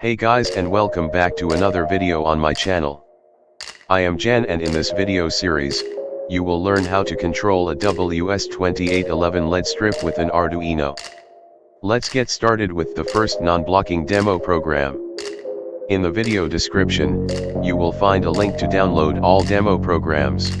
Hey guys and welcome back to another video on my channel. I am Jan and in this video series, you will learn how to control a WS2811 LED strip with an Arduino. Let's get started with the first non-blocking demo program. In the video description, you will find a link to download all demo programs.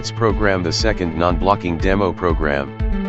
Let's program the second non-blocking demo program.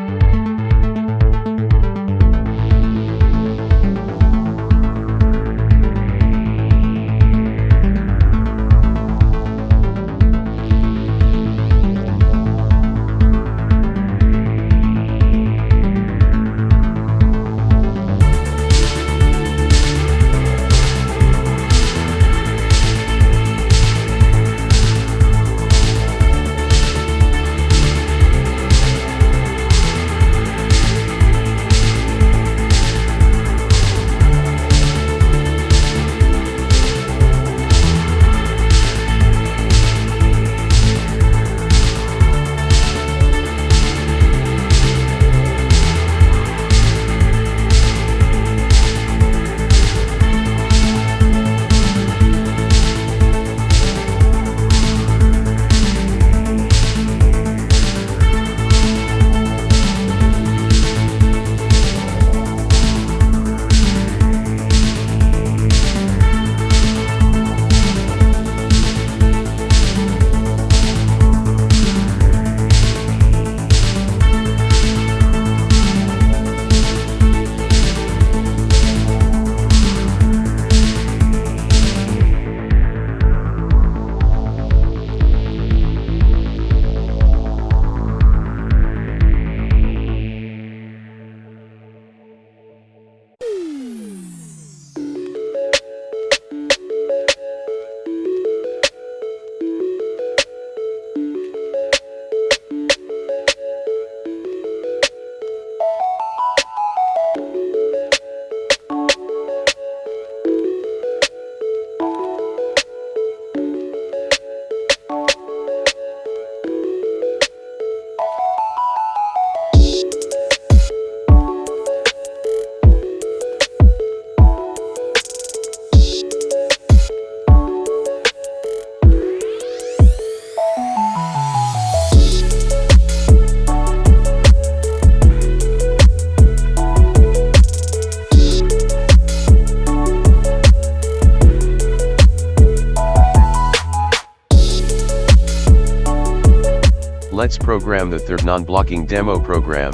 Let's program the third non-blocking demo program.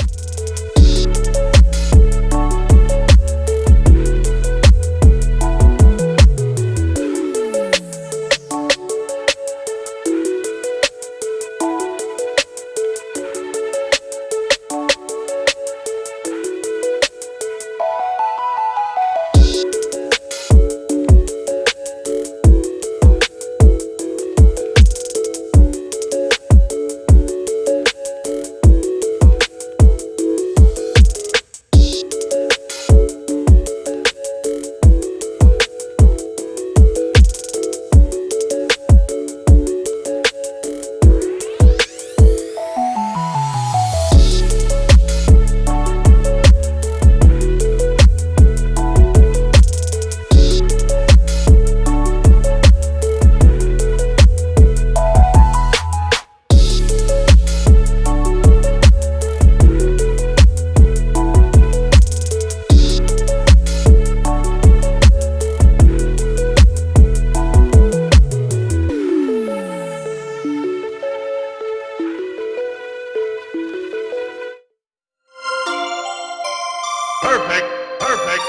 Perfect, perfect.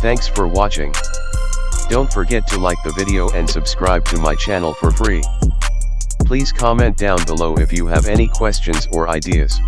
Thanks for watching. Don't forget to like the video and subscribe to my channel for free. Please comment down below if you have any questions or ideas.